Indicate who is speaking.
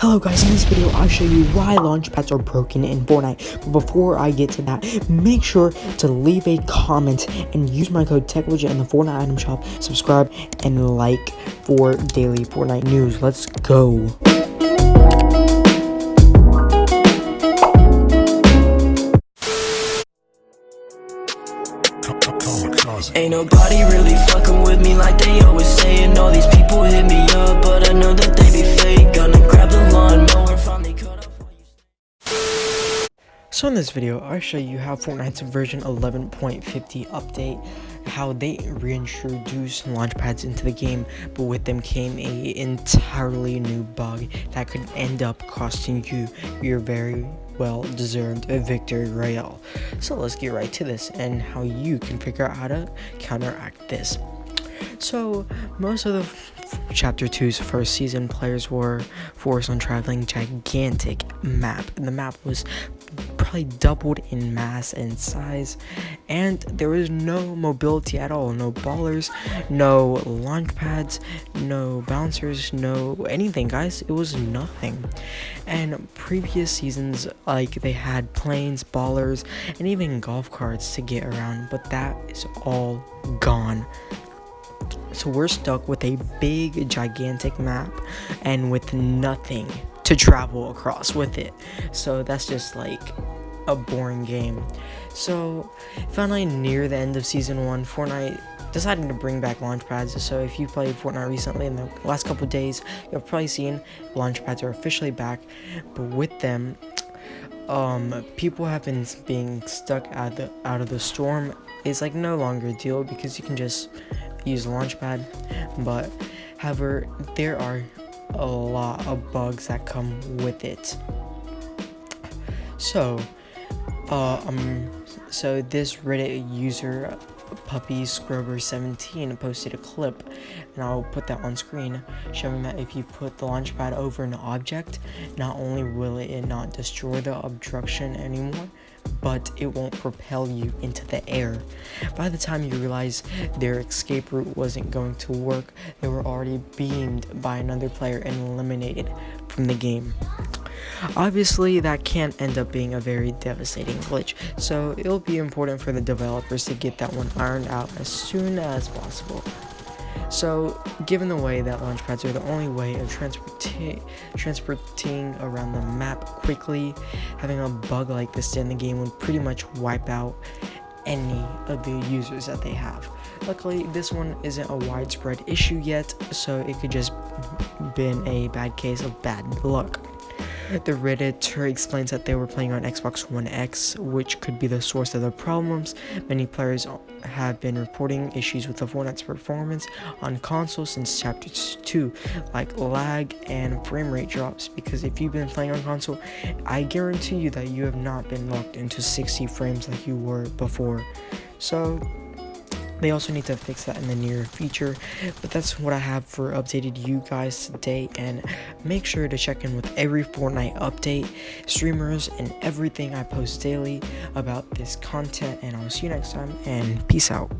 Speaker 1: Hello guys, in this video I'll show you why launch pads are broken in Fortnite. But before I get to that, make sure to leave a comment and use my code TechLegit in the Fortnite item shop. Subscribe and like for daily Fortnite news. Let's go.
Speaker 2: Ain't nobody really fucking with me like they always saying All these people
Speaker 1: So in this video, I'll show you how Fortnite's version 11.50 update, how they reintroduced launch pads into the game, but with them came a entirely new bug that could end up costing you your very well deserved victory royale. So let's get right to this and how you can figure out how to counteract this. So, most of the Chapter 2's first season players were forced on traveling gigantic map. The map was probably doubled in mass and size, and there was no mobility at all. No ballers, no launch pads, no bouncers, no anything, guys. It was nothing. And previous seasons, like they had planes, ballers, and even golf carts to get around, but that is all gone so we're stuck with a big, gigantic map and with nothing to travel across with it. So that's just like a boring game. So finally near the end of season one, Fortnite decided to bring back launch pads. So if you played Fortnite recently in the last couple days, you've probably seen launch pads are officially back. But with them, um, people have been being stuck out the out of the storm. It's like no longer a deal because you can just use a Launchpad, but however, there are a lot of bugs that come with it. So, uh, um, so this Reddit user puppy scrubber 17 posted a clip and i'll put that on screen showing that if you put the launch pad over an object not only will it not destroy the obstruction anymore but it won't propel you into the air. By the time you realize their escape route wasn't going to work, they were already beamed by another player and eliminated from the game. Obviously, that can end up being a very devastating glitch, so it'll be important for the developers to get that one ironed out as soon as possible. So, given the way that launch pads are the only way of transporting transporting around the map quickly, having a bug like this in the game would pretty much wipe out any of the users that they have. Luckily, this one isn't a widespread issue yet, so it could just been a bad case of bad luck. The Redditor explains that they were playing on Xbox One X, which could be the source of the problems. Many players have been reporting issues with the Fortnite's performance on console since Chapter 2, like lag and frame rate drops, because if you've been playing on console, I guarantee you that you have not been locked into 60 frames like you were before. So, they also need to fix that in the near future, but that's what I have for updated you guys today, and make sure to check in with every Fortnite update, streamers, and everything I post daily about this content, and I'll see you next time, and peace out.